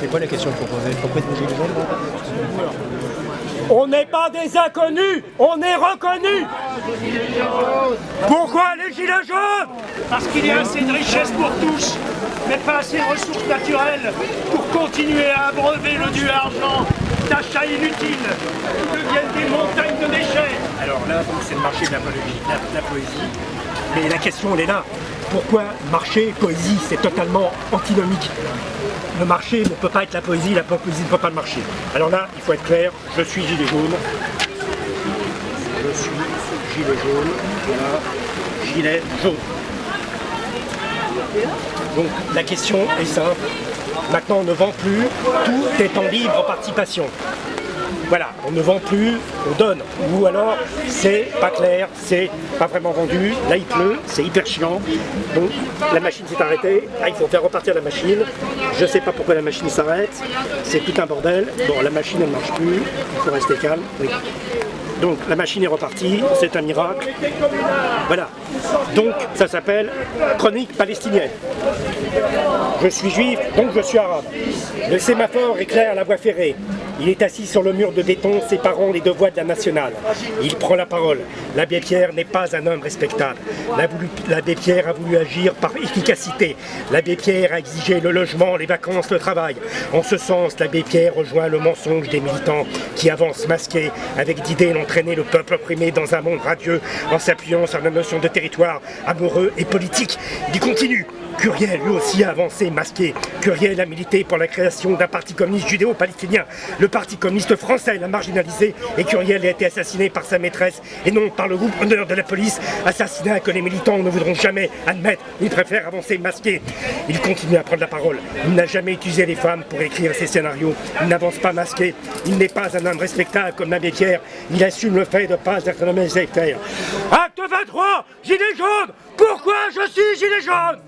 C'est quoi la question proposée Pourquoi des gilets jaunes On n'est pas des inconnus, on est reconnus Pourquoi les gilets jaunes? Parce qu'il y a assez de richesses pour tous, mais pas assez de ressources naturelles pour continuer à abreuver le dieu argent d'achats inutiles qui deviennent des montagnes de déchets. Alors là, c'est le marché la- de la poésie. Mais la question, elle est là. Pourquoi marché, poésie, c'est totalement antinomique? Le marché ne peut pas être la poésie, la poésie ne peut pas le marché. Alors là, il faut être clair, je suis gilet jaune. Je suis gilet jaune. Voilà, gilet jaune. Donc la question est simple. Maintenant, on ne vend plus, tout est en libre participation. Voilà, on ne vend plus, on donne. Ou alors, c'est pas clair, c'est pas vraiment vendu. Là, il pleut, c'est hyper chiant. Donc, la machine s'est arrêtée. Là, il faut faire repartir la machine. Je sais pas pourquoi la machine s'arrête. C'est tout un bordel. Bon, la machine, elle marche plus. Il faut rester calme. Donc, la machine est repartie. C'est un miracle. Voilà. Donc, ça s'appelle Chronique palestinienne. Je suis juif, donc je suis arabe. Le sémaphore éclaire la voie ferrée. Il est assis sur le mur de béton séparant les deux voies de la nationale. Il prend la parole. L'abbé Pierre n'est pas un homme respectable. L'abbé- Pierre a voulu agir par efficacité. L'abbé Pierre a exigé le logement, les vacances, le travail. En ce sens, l'abbé Pierre rejoint le mensonge des militants qui avancent masqués avec d'idées d'entraîner le peuple opprimé dans un monde radieux en s'appuyant sur la notion de territoire amoureux et politique. Il continue. Curiel, lui aussi, a avancé masqué. Curiel a milité pour la création d'un parti communiste judéo-palestinien. Le parti communiste français l'a marginalisé et Curiel a été assassiné par sa maîtresse et non par le groupe honneur de la police, assassinat que les militants ne voudront jamais admettre. Ils préfèrent avancer masqué. Il continue à prendre la parole. Il n'a jamais utilisé les femmes pour écrire ses scénarios. Il n'avance pas masqué. Il n'est pas un homme respectable comme l'abbé Pierre. Il assume le fait de ne pas être un homme sectaire. Acte 23, gilet jaune Pourquoi je suis gilet jaune?